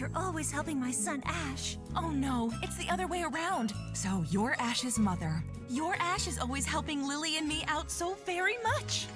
You're always helping my son Ash. Oh no, it's the other way around. So you're Ash's mother. Your Ash is always helping Lily and me out so very much.